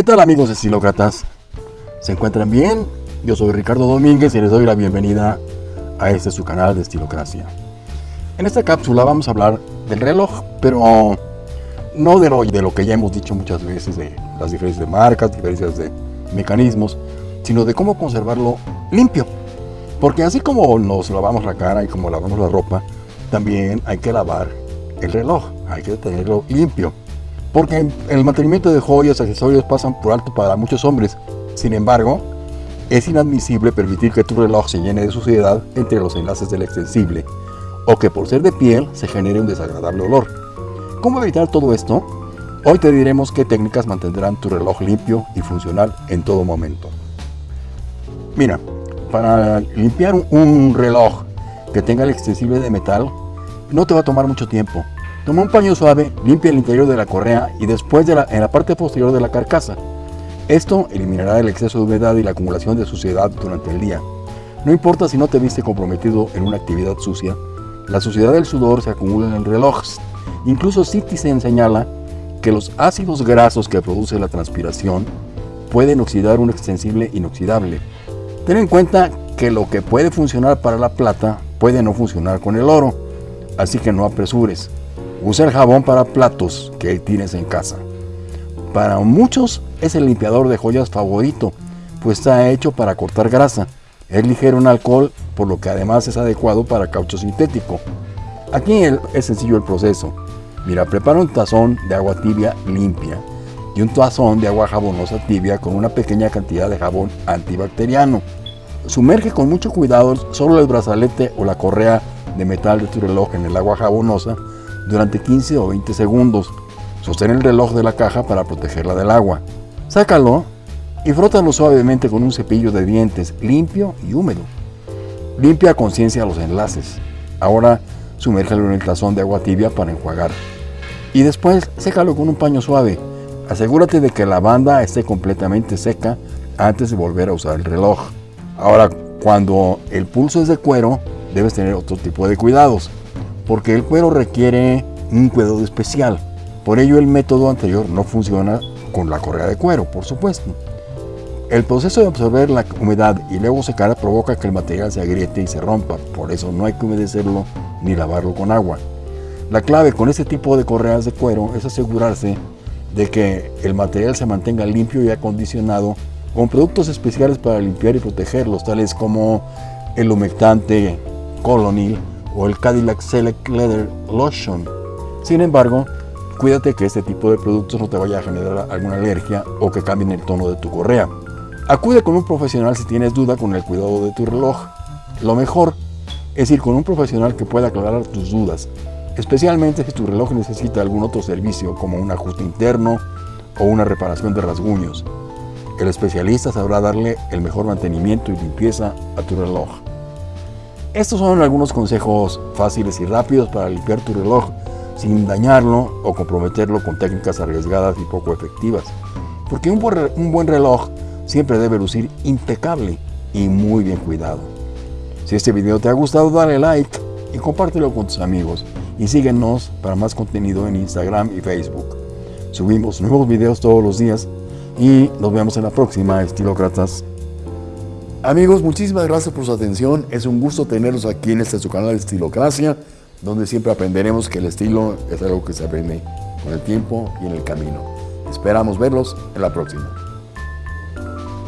¿Qué tal amigos estilócratas? ¿Se encuentran bien? Yo soy Ricardo Domínguez y les doy la bienvenida a este su canal de Estilocracia. En esta cápsula vamos a hablar del reloj, pero no de lo, de lo que ya hemos dicho muchas veces, de las diferencias de marcas, diferencias de mecanismos, sino de cómo conservarlo limpio. Porque así como nos lavamos la cara y como lavamos la ropa, también hay que lavar el reloj, hay que tenerlo limpio. Porque el mantenimiento de joyas y accesorios pasan por alto para muchos hombres. Sin embargo, es inadmisible permitir que tu reloj se llene de suciedad entre los enlaces del extensible, o que por ser de piel se genere un desagradable olor. ¿Cómo evitar todo esto? Hoy te diremos qué técnicas mantendrán tu reloj limpio y funcional en todo momento. Mira, para limpiar un reloj que tenga el extensible de metal, no te va a tomar mucho tiempo. Toma un paño suave, limpia el interior de la correa y después en la parte posterior de la carcasa. Esto eliminará el exceso de humedad y la acumulación de suciedad durante el día. No importa si no te viste comprometido en una actividad sucia, la suciedad del sudor se acumula en el reloj. Incluso Citizen señala que los ácidos grasos que produce la transpiración pueden oxidar un extensible inoxidable. Ten en cuenta que lo que puede funcionar para la plata puede no funcionar con el oro, así que no apresures. Usa el jabón para platos que tienes en casa. Para muchos es el limpiador de joyas favorito, pues está hecho para cortar grasa. Es ligero en alcohol, por lo que además es adecuado para caucho sintético. Aquí es sencillo el proceso. Mira, prepara un tazón de agua tibia limpia y un tazón de agua jabonosa tibia con una pequeña cantidad de jabón antibacteriano. Sumerge con mucho cuidado solo el brazalete o la correa de metal de tu reloj en el agua jabonosa durante 15 o 20 segundos. Sostén el reloj de la caja para protegerla del agua. Sácalo y frótalo suavemente con un cepillo de dientes limpio y húmedo. Limpia a conciencia los enlaces. Ahora sumérgelo en el tazón de agua tibia para enjuagar. Y después sécalo con un paño suave. Asegúrate de que la banda esté completamente seca antes de volver a usar el reloj. Ahora, cuando el pulso es de cuero, debes tener otro tipo de cuidados porque el cuero requiere un cuidado especial. Por ello el método anterior no funciona con la correa de cuero, por supuesto. El proceso de absorber la humedad y luego secar provoca que el material se agriete y se rompa, por eso no hay que humedecerlo ni lavarlo con agua. La clave con este tipo de correas de cuero es asegurarse de que el material se mantenga limpio y acondicionado con productos especiales para limpiar y protegerlos, tales como el humectante Colonil o el Cadillac Select Leather Lotion. Sin embargo, cuídate que este tipo de productos no te vaya a generar alguna alergia o que cambien el tono de tu correa. Acude con un profesional si tienes duda con el cuidado de tu reloj. Lo mejor es ir con un profesional que pueda aclarar tus dudas, especialmente si tu reloj necesita algún otro servicio como un ajuste interno o una reparación de rasguños. El especialista sabrá darle el mejor mantenimiento y limpieza a tu reloj. Estos son algunos consejos fáciles y rápidos para limpiar tu reloj sin dañarlo o comprometerlo con técnicas arriesgadas y poco efectivas. Porque un buen reloj siempre debe lucir impecable y muy bien cuidado. Si este video te ha gustado, dale like y compártelo con tus amigos. Y síguenos para más contenido en Instagram y Facebook. Subimos nuevos videos todos los días y nos vemos en la próxima, estilócratas. Amigos, muchísimas gracias por su atención. Es un gusto tenerlos aquí en este su canal Estilocracia, donde siempre aprenderemos que el estilo es algo que se aprende con el tiempo y en el camino. Esperamos verlos en la próxima.